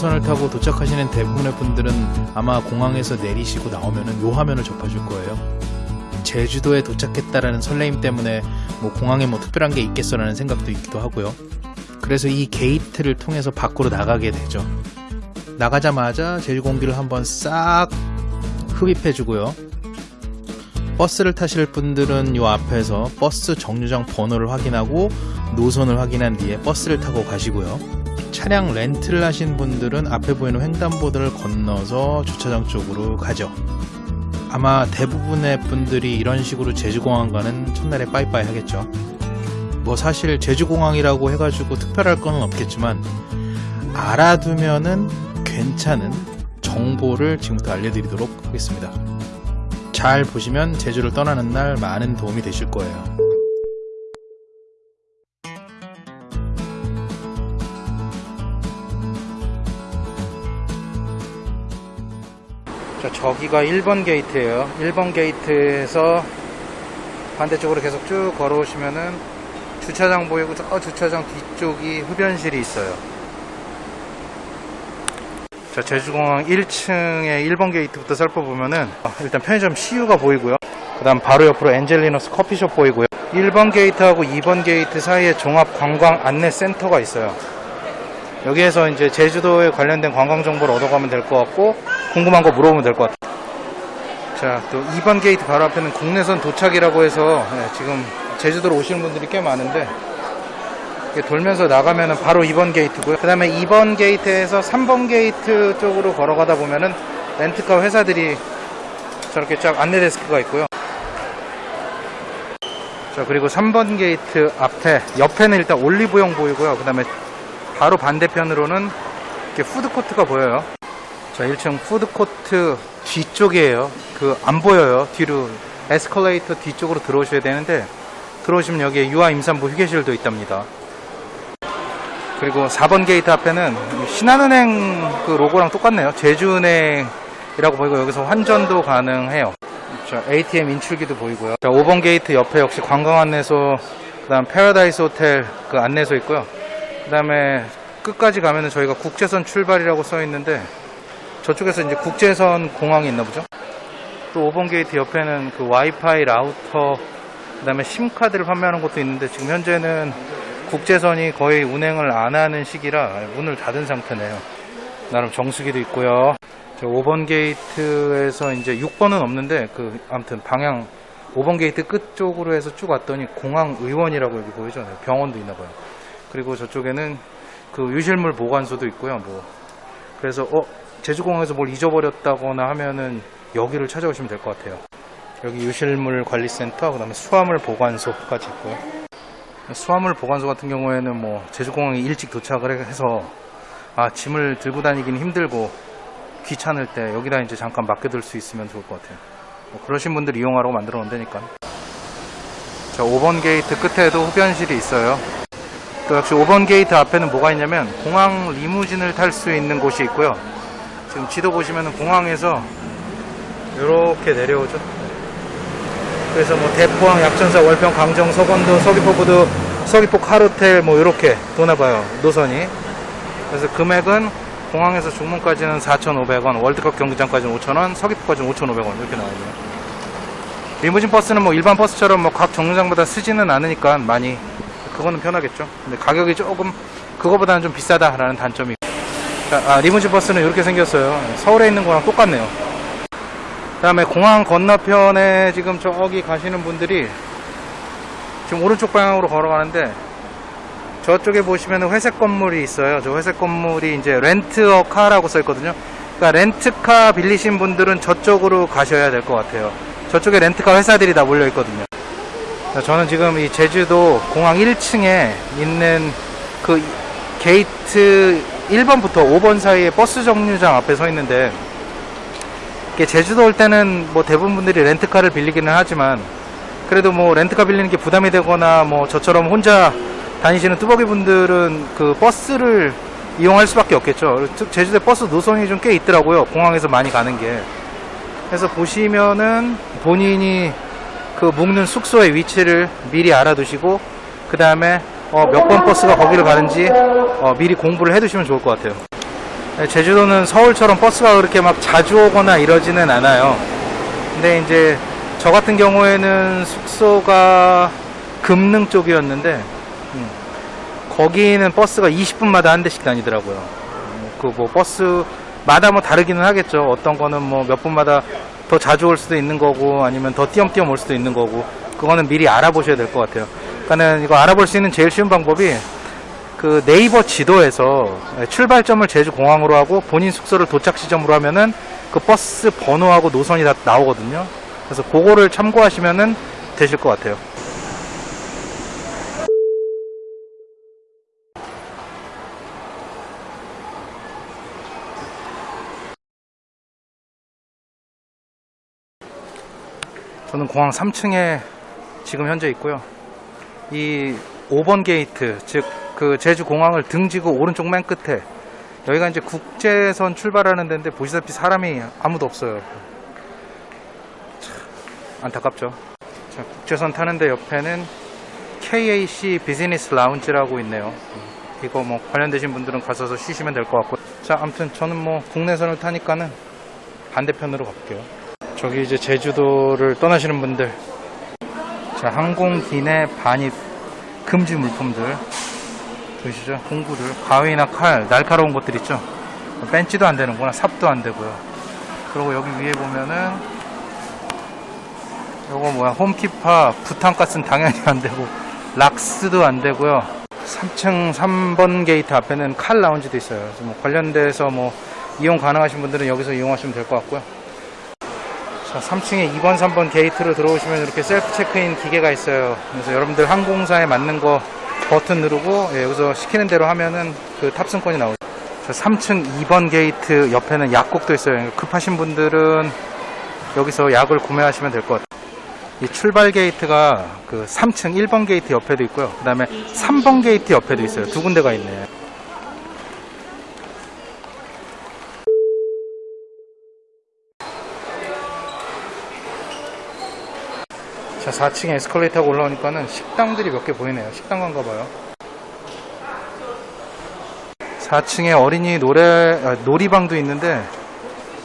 국내선을 타고 도착하시는 대부분의 분들은 아마 공항에서 내리시고 나오면은 요 화면을 접하실 거예요. 제주도에 도착했다라는 설레임 때문에 뭐 공항에 뭐 특별한 게 있겠어라는 생각도 있기도 하고요. 그래서 이 게이트를 통해서 밖으로 나가게 되죠. 나가자마자 제주 공기를 한번 싹 흡입해주고요. 버스를 타실 분들은 요 앞에서 버스 정류장 번호를 확인하고 노선을 확인한 뒤에 버스를 타고 가시고요. 차량 렌트를 하신 분들은 앞에 보이는 횡단보도를 건너서 주차장 쪽으로 가죠. 아마 대부분의 분들이 이런 식으로 제주공항과는 첫날에 빠이빠이 하겠죠. 뭐 사실 제주공항이라고 해가지고 특별할 건 없겠지만 알아두면은 괜찮은 정보를 지금부터 알려드리도록 하겠습니다. 잘 보시면 제주를 떠나는 날 많은 도움이 되실 거예요. 자, 저기가 1번 게이트예요. 1번 게이트에서 반대쪽으로 계속 쭉 걸어오시면은 주차장 보이고 저 주차장 뒤쪽이 흡연실이 있어요. 자, 제주공항 1층의 1번 게이트부터 살펴보면은 어, 일단 편의점 CU가 보이고요. 그 다음 바로 옆으로 엔젤리너스 커피숍 보이고요. 1번 게이트하고 2번 게이트 사이에 종합 관광 안내 센터가 있어요. 여기에서 이제 제주도에 관련된 관광 정보를 얻어가면 될 것 같고 궁금한 거 물어보면 될 것 같아요. 자, 또 2번 게이트 바로 앞에는 국내선 도착이라고 해서 네, 지금 제주도로 오시는 분들이 꽤 많은데 돌면서 나가면은 바로 2번 게이트고요. 그 다음에 2번 게이트에서 3번 게이트 쪽으로 걸어가다 보면은 렌트카 회사들이 저렇게 쫙 안내 데스크가 있고요. 자, 그리고 3번 게이트 앞에, 옆에는 일단 올리브영 보이고요. 그 다음에 바로 반대편으로는 이렇게 푸드코트가 보여요. 자, 1층 푸드코트 뒤쪽이에요. 그, 안 보여요. 뒤로, 에스컬레이터 뒤쪽으로 들어오셔야 되는데, 들어오시면 여기에 유아 임산부 휴게실도 있답니다. 그리고 4번 게이트 앞에는 신한은행 그 로고랑 똑같네요. 제주은행이라고 보이고 여기서 환전도 가능해요. 자, ATM 인출기도 보이고요. 자, 5번 게이트 옆에 역시 관광 안내소, 그 다음 패러다이스 호텔 그 안내소 있고요. 그 다음에 끝까지 가면은 저희가 국제선 출발이라고 써 있는데 저쪽에서 이제 국제선 공항이 있나 보죠. 또 5번 게이트 옆에는 그 와이파이 라우터 그 다음에 심카드를 판매하는 곳도 있는데 지금 현재는 국제선이 거의 운행을 안 하는 시기라 문을 닫은 상태네요. 나름 정수기도 있고요. 5번 게이트에서 이제 6번은 없는데 그 아무튼 방향 5번 게이트 끝 쪽으로 해서 쭉 왔더니 공항 의원이라고 여기 보이죠? 네, 병원도 있나 봐요. 그리고 저쪽에는 그 유실물 보관소도 있고요. 뭐 그래서 어 제주공항에서 뭘 잊어버렸다거나 하면은 여기를 찾아오시면 될 것 같아요. 여기 유실물 관리센터, 그 다음에 수화물 보관소까지 있고요. 수화물 보관소 같은 경우에는 뭐 제주공항에 일찍 도착을 해서 아 짐을 들고 다니기는 힘들고 귀찮을 때 여기다 이제 잠깐 맡겨둘 수 있으면 좋을 것 같아요. 뭐 그러신 분들 이용하라고 만들어 놓은다니까. 자 5번 게이트 끝에도 흡연실이 있어요. 또 역시 5번 게이트 앞에는 뭐가 있냐면 공항 리무진을 탈 수 있는 곳이 있고요. 지금 지도 보시면 공항에서 이렇게 내려오죠. 그래서 뭐 대포항, 약천사, 월평, 강정, 서건도, 서귀포부두, 서귀포 KAL호텔 뭐 이렇게 도나봐요 노선이. 그래서 금액은 공항에서 중문까지는 4,500원, 월드컵 경기장까지는 5,000원, 서귀포까지는 5,500원 이렇게 나와요. 리무진 버스는 뭐 일반 버스처럼 뭐 각 정류장보다 쓰지는 않으니까 많이 그거는 편하겠죠. 근데 가격이 조금 그거보다는 좀 비싸다라는 단점이. 자, 아, 리무진 버스는 이렇게 생겼어요. 서울에 있는 거랑 똑같네요. 그 다음에 공항 건너편에 지금 저기 가시는 분들이 지금 오른쪽 방향으로 걸어가는데 저쪽에 보시면 회색 건물이 있어요. 저 회색 건물이 이제 rent a car라고 써 있거든요. 그러니까 렌트카 빌리신 분들은 저쪽으로 가셔야 될 것 같아요. 저쪽에 렌트카 회사들이 다 몰려 있거든요. 저는 지금 이 제주도 공항 1층에 있는 그 게이트 1번부터 5번 사이에 버스 정류장 앞에 서 있는데 제주도 올 때는 뭐 대부분 분들이 렌트카를 빌리기는 하지만 그래도 뭐 렌트카 빌리는 게 부담이 되거나 뭐 저처럼 혼자 다니시는 뚜벅이 분들은 그 버스를 이용할 수밖에 없겠죠. 제주도에 버스 노선이 좀 꽤 있더라고요. 공항에서 많이 가는 게. 그래서 보시면은 본인이 그 묵는 숙소의 위치를 미리 알아두시고 그 다음에 어 몇 번 버스가 거기를 가는지 어 미리 공부를 해두시면 좋을 것 같아요. 네, 제주도는 서울처럼 버스가 그렇게 막 자주 오거나 이러지는 않아요. 근데 이제 저 같은 경우에는 숙소가 금능 쪽이었는데 음, 거기는 버스가 20분마다 한 대씩 다니더라고요. 그 뭐 버스마다 뭐 다르기는 하겠죠. 어떤 거는 뭐 몇 분마다 더 자주 올 수도 있는 거고 아니면 더 띄엄띄엄 올 수도 있는 거고 그거는 미리 알아보셔야 될 것 같아요. 그러니까는 이거 알아볼 수 있는 제일 쉬운 방법이 그 네이버 지도에서 출발점을 제주 공항으로 하고 본인 숙소를 도착 지점으로 하면은 그 버스 번호하고 노선이 다 나오거든요. 그래서 그거를 참고하시면은 되실 것 같아요. 저는 공항 3층에 지금 현재 있고요. 이 5번 게이트, 즉 그 제주 공항을 등지고 오른쪽 맨 끝에 여기가 이제 국제선 출발하는 데인데 보시다시피 사람이 아무도 없어요. 참 안타깝죠. 자, 국제선 타는데 옆에는 KAC 비즈니스 라운지라고 있네요. 이거 뭐 관련되신 분들은 가셔서 쉬시면 될 것 같고. 자, 아무튼 저는 뭐 국내선을 타니까는 반대편으로 갈게요. 저기 이제 제주도를 떠나시는 분들 자 항공 기내 반입 금지 물품들 보이시죠? 공구들 가위나 칼 날카로운 것들 있죠? 펜치도 안 되는구나 삽도 안 되고요. 그리고 여기 위에 보면은 요거 뭐야 홈키파 부탄가스는 당연히 안 되고 락스도 안 되고요. 3층 3번 게이트 앞에는 칼 라운지도 있어요. 뭐 관련돼서 뭐 이용 가능하신 분들은 여기서 이용하시면 될 것 같고요 자, 3층에 2번, 3번 게이트로 들어오시면 이렇게 셀프 체크인 기계가 있어요. 그래서 여러분들 항공사에 맞는 거 버튼 누르고 예, 여기서 시키는 대로 하면은 그 탑승권이 나오죠. 자, 3층 2번 게이트 옆에는 약국도 있어요. 급하신 분들은 여기서 약을 구매하시면 될 것 같아요. 이 출발 게이트가 그 3층 1번 게이트 옆에도 있고요. 그 다음에 3번 게이트 옆에도 있어요. 두 군데가 있네. 자, 4층에 에스컬레이터 타고 올라오니까는 식당들이 몇 개 보이네요. 식당 간가 봐요. 4층에 어린이 노래, 아, 놀이방도 있는데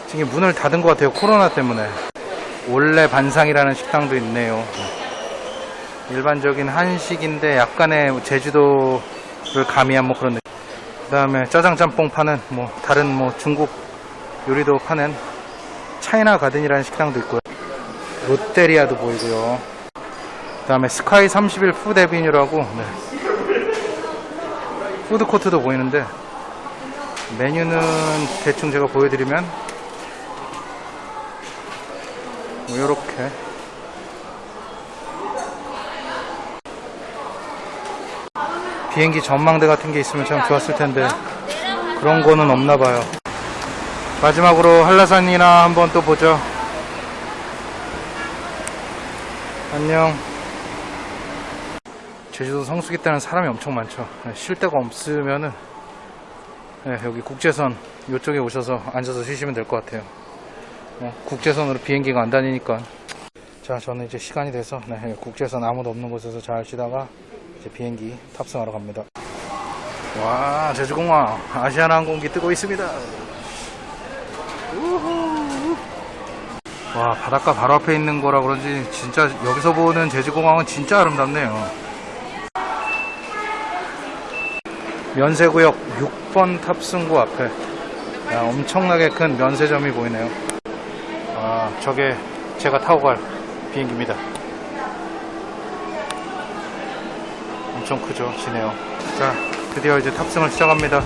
지금 문을 닫은 것 같아요. 코로나 때문에. 올레 반상이라는 식당도 있네요. 일반적인 한식인데 약간의 제주도를 가미한 뭐 그런 느낌. 그 다음에 짜장 짬뽕 파는 뭐 다른 뭐 중국 요리도 파는 차이나 가든이라는 식당도 있고요. 롯데리아도 보이고요. 그 다음에 스카이 31 푸드 에비뉴라고 네. 푸드코트도 보이는데 메뉴는 대충 제가 보여드리면 뭐 요렇게 비행기 전망대 같은 게 있으면 참 좋았을 텐데 그런 거는 없나 봐요 마지막으로 한라산이나 한번 또 보죠 안녕. 제주도 성수기 때는 사람이 엄청 많죠. 네, 쉴 데가 없으면은 네, 여기 국제선 이쪽에 오셔서 앉아서 쉬시면 될 것 같아요. 어, 국제선으로 비행기가 안 다니니까. 자, 저는 이제 시간이 돼서 네, 국제선 아무도 없는 곳에서 잘 쉬다가 이제 비행기 탑승하러 갑니다. 와, 제주공항 아시아나항공기 뜨고 있습니다. 우후. 와 바닷가 바로 앞에 있는 거라 그런지 진짜 여기서 보는 제주공항은 진짜 아름답네요. 면세구역 6번 탑승구 앞에. 야, 엄청나게 큰 면세점이 보이네요. 아 저게 제가 타고 갈 비행기입니다. 엄청 크죠 지네요 자 드디어 이제 탑승을 시작합니다